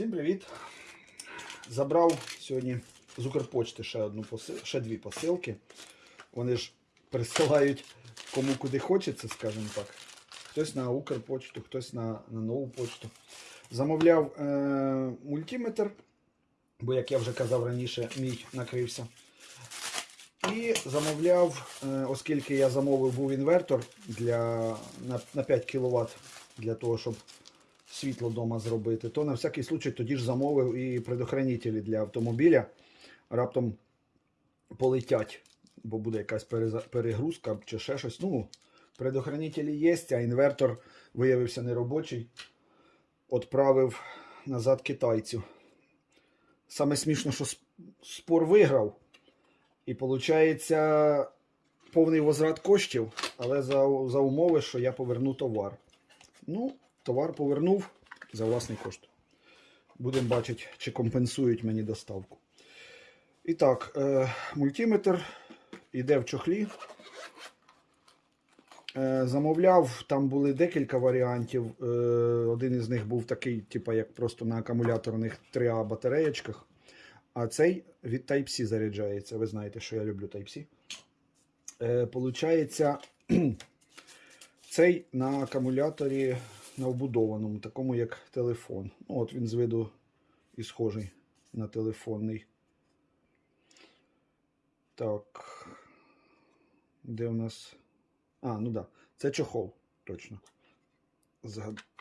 Всім привіт! Забрав сьогодні з Укрпочти ще одну посил... ще дві посилки. Вони ж присилають кому куди хочеться, скажімо так. Хтось на Укрпочту, хтось на, на нову почту. Замовляв е- мультиметр, бо, як я вже казав раніше, мій накрився. І замовляв, е, оскільки я замовив був інвертор для, на, на 5 кВт для того, щоб світло вдома зробити, то на всякий случай тоді ж замовив і предохранителі для автомобіля. Раптом полетять, бо буде якась перегрузка чи ще щось. Ну, предохранителі є, а інвертор виявився неробочий. Отправив назад китайцю. Саме смішно, що спор виграв. І виходить повний возврат коштів, але за, за умови, що я поверну товар. Ну, товар повернув за власний кошт. Будемо бачити, чи компенсують мені доставку. І так, е, мультиметр йде в чохлі. Е, замовляв, там були декілька варіантів. Е, один із них був такий, типу, як просто на акумуляторних 3А батареєчках. А цей від Type-C заряджається. Ви знаєте, що я люблю Type-C. Получається, цей на акумуляторі на вбудованому, такому як телефон. Ну, от він з виду і схожий на телефонний. Так. Де у нас. А, ну да. Це чохол, точно.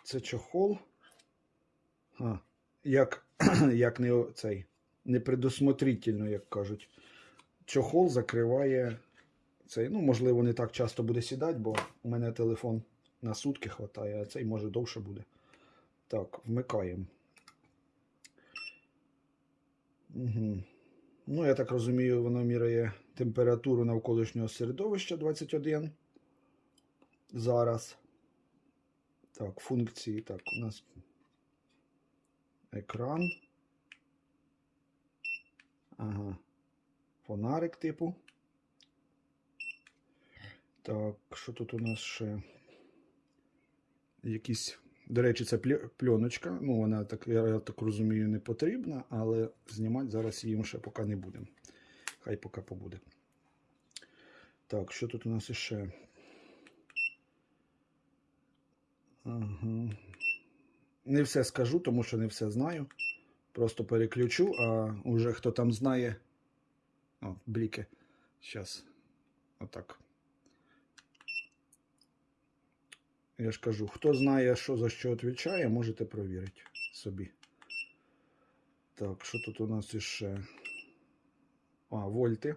Це чохол. А, як, як не цей. Непредусмотрительно, як кажуть. Чохол закриває цей. Ну, можливо, не так часто буде сідати, бо у мене телефон на сутки хватає, а цей може довше буде. Так, вмикаємо. Угу. Ну, я так розумію, воно міряє температуру навколишнього середовища 21. Зараз. Так, функції. Так, у нас екран. Ага. Фонарик типу. Так, що тут у нас ще? Якісь. До речі, це пленочка. Ну, вона так, я, так розумію, не потрібна, але знімати зараз її ще поки не будемо. Хай поки побуде. Так, що тут у нас іще? Ага. Не все скажу, тому що не все знаю. Просто переключу, а уже хто там знає. О, бліки. Зараз. Отак. Я ж кажу, хто знає, що за що відповідає, можете провірити собі. Так, що тут у нас іще? А, вольти.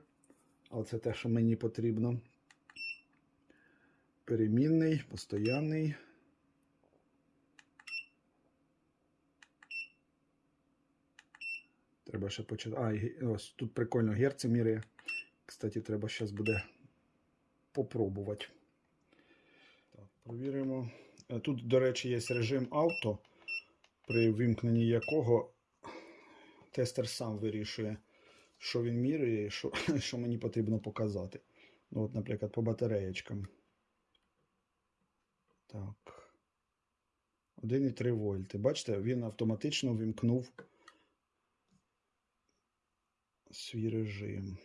Але це те, що мені потрібно. Перемінний, постоянний. Треба ще почати. А, ось тут прикольно герці міряє. Кстати, треба зараз буде попробувати. Провіримо. Е, Тут, до речі, є режим авто, при вимкненні якого тестер сам вирішує, що він міряє і що, що мені потрібно показати. Ну, от, наприклад, по батареєчкам. Так. 1,3 вольти. Бачите, він автоматично вимкнув свій режим.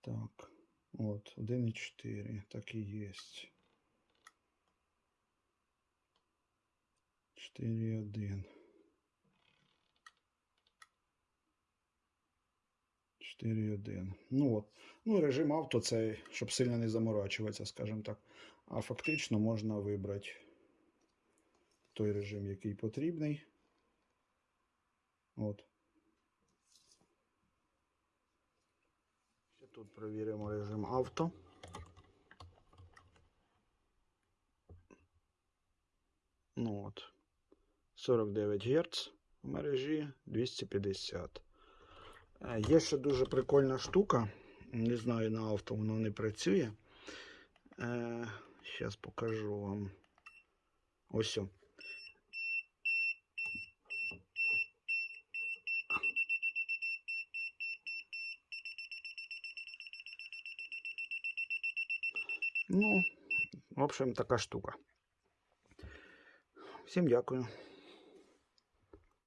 Так. От, 1,4. Так і є. 4,1. 4,1. Ну от. Ну, режим авто це, щоб сильно не заморачуватися, скажімо так. А фактично можна вибрати той режим, який потрібний. От. Тут перевіримо режим авто. Ну от. 49 Гц в мережі 250. Е, Є ще дуже прикольна штука. Не знаю, на авто воно не працює. Зараз покажу вам. Ось. Ну, в общем, така штука. Всім дякую.